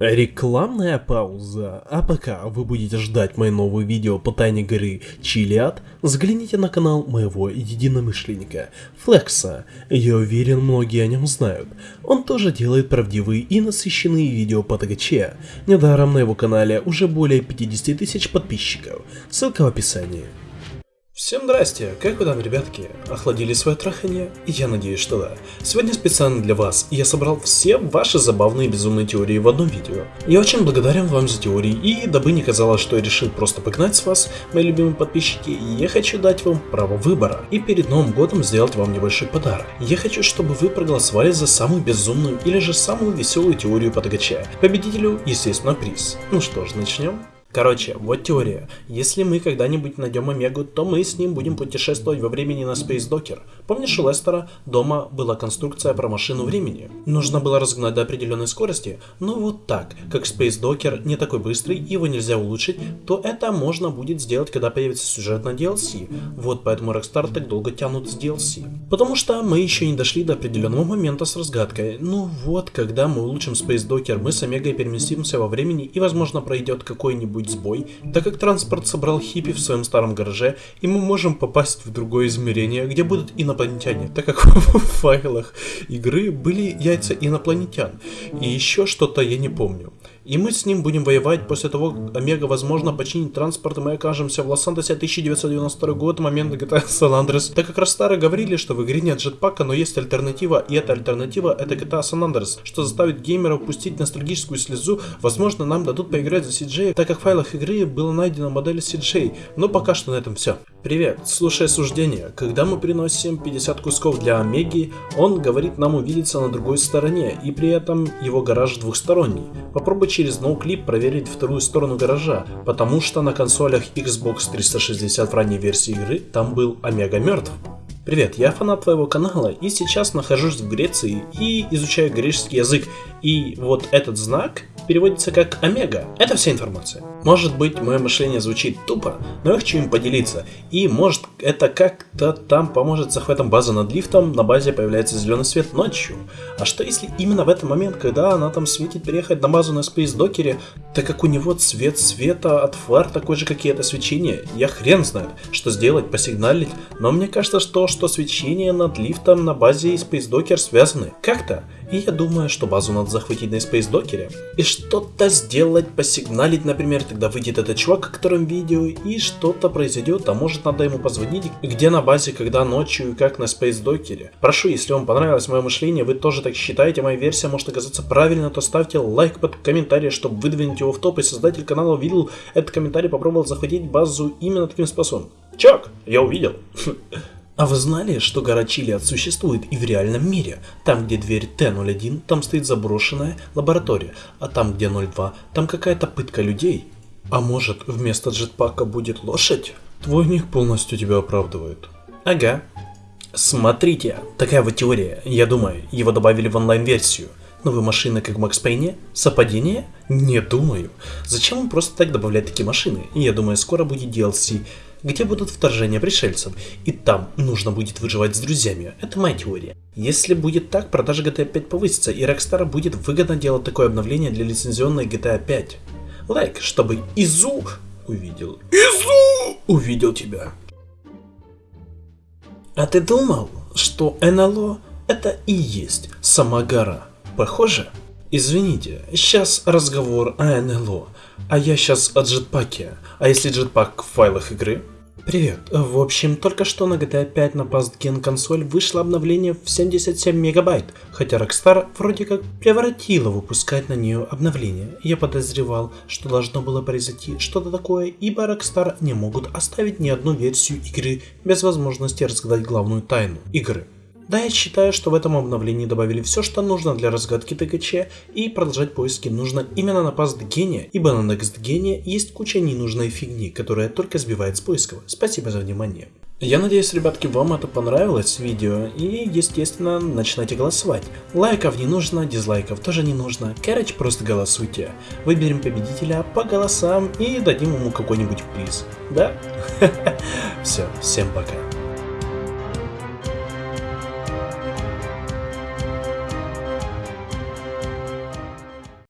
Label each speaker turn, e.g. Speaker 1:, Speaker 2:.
Speaker 1: Рекламная пауза. А пока вы будете ждать мои новые видео по тайне горы Чилиад, взгляните на канал моего единомышленника Флекса. Я уверен, многие о нем знают. Он тоже делает правдивые и насыщенные видео по ТГЧ. Недаром на его канале уже более 50 тысяч подписчиков. Ссылка в описании.
Speaker 2: Всем здрасте, как вы там, ребятки? Охладили свое трахание? Я надеюсь, что да. Сегодня специально для вас я собрал все ваши забавные безумные теории в одном видео. Я очень благодарен вам за теории, и дабы не казалось, что я решил просто погнать с вас, мои любимые подписчики, я хочу дать вам право выбора, и перед Новым годом сделать вам небольшой подарок. Я хочу, чтобы вы проголосовали за самую безумную или же самую веселую теорию по ТГЧ. Победителю, естественно, приз. Ну что ж, начнем. Короче, вот теория. Если мы когда-нибудь найдем Омегу, то мы с ним будем путешествовать во времени на Space Docker. Помнишь, у Лестера дома была конструкция про машину времени? Нужно было разгнать до определенной скорости, но вот так, как Space Docker не такой быстрый, его нельзя улучшить, то это можно будет сделать, когда появится сюжет на DLC. Вот поэтому Rockstar так долго тянут с DLC. Потому что мы еще не дошли до определенного момента с разгадкой. Ну вот, когда мы улучшим Space Docker, мы с Омегой переместимся во времени и возможно пройдет какой-нибудь быть сбой, так как транспорт собрал хиппи в своем старом гараже, и мы можем попасть в другое измерение, где будут инопланетяне, так как в файлах игры были яйца инопланетян, и еще что-то я не помню. И мы с ним будем воевать после того, Омега, возможно, починит транспорт, и мы окажемся в Лос-Антосе 1992 год, момент GTA San Andreas. Так как Ростары говорили, что в игре нет джетпака, но есть альтернатива, и эта альтернатива это GTA San Andreas, что заставит геймеров пустить ностальгическую слезу, возможно, нам дадут поиграть за CJ, так как в файлах игры была найдена модель CJ, но пока что на этом все. Привет, слушай суждение. Когда мы приносим 50 кусков для Омеги, он говорит нам увидеться на другой стороне, и при этом его гараж двухсторонний. Попробуй через NoClip проверить вторую сторону гаража, потому что на консолях Xbox 360 в ранней версии игры там был Омега мертв. Привет, я фанат твоего канала и сейчас нахожусь в Греции и изучаю греческий язык. И вот этот знак переводится как омега. Это вся информация. Может быть, мое мышление звучит тупо, но я хочу им поделиться. И может это как-то там поможет с захватом базы над лифтом, на базе появляется зеленый свет ночью. А что если именно в этот момент, когда она там светит переехать на базу на Space Докере, так как у него цвет света от фар такой же, как и это свечение, я хрен знает, что сделать, посигналить, но мне кажется, что, что свечение над лифтом на базе и Docker связаны. Как-то. И я думаю, что базу надо захватить на Docker и что-то сделать, посигналить, например, тогда выйдет этот чувак, о котором видео, и что-то произойдет, а может надо ему позвонить, где на базе, когда ночью и как на Docker. Прошу, если вам понравилось мое мышление, вы тоже так считаете, моя версия может оказаться правильно, то ставьте лайк под комментарий, чтобы выдвинуть его в топ, и создатель канала увидел этот комментарий, попробовал захватить базу именно таким способом. Чак, я увидел. А вы знали, что гора Чилиад существует и в реальном мире? Там, где дверь Т-01, там стоит заброшенная лаборатория, а там, где 02, там какая-то пытка людей. А может, вместо джетпака будет лошадь? Твой ник полностью тебя оправдывает. Ага. Смотрите, такая вот теория, я думаю, его добавили в онлайн-версию. Новые машины, как в Макс Пейне? Совпадение? Не думаю. Зачем он просто так добавлять такие машины? Я думаю, скоро будет DLC где будут вторжения пришельцев, и там нужно будет выживать с друзьями. Это моя теория. Если будет так, продажа GTA 5 повысится, и Rockstar будет выгодно делать такое обновление для лицензионной GTA 5. Лайк, чтобы Изу увидел. Изу увидел тебя. А ты думал, что НЛО это и есть сама гора? Похоже? Извините, сейчас разговор о НЛО, а я сейчас о джетпаке. А если джетпак в файлах игры? Привет. В общем, только что на GTA 5 на PastGen консоль вышло обновление в 77 мегабайт, хотя Rockstar вроде как превратила выпускать на нее обновление. Я подозревал, что должно было произойти что-то такое, ибо Rockstar не могут оставить ни одну версию игры без возможности разгадать главную тайну игры. Да, я считаю, что в этом обновлении добавили все, что нужно для разгадки ТКЧ, и продолжать поиски нужно именно на PastGene, ибо на NextGene есть куча ненужной фигни, которая только сбивает с поисков. Спасибо за внимание. Я надеюсь, ребятки, вам это понравилось видео, и, естественно, начинайте голосовать. Лайков не нужно, дизлайков тоже не нужно, короче, просто голосуйте. Выберем победителя по голосам и дадим ему какой-нибудь приз. Да? Все, всем пока.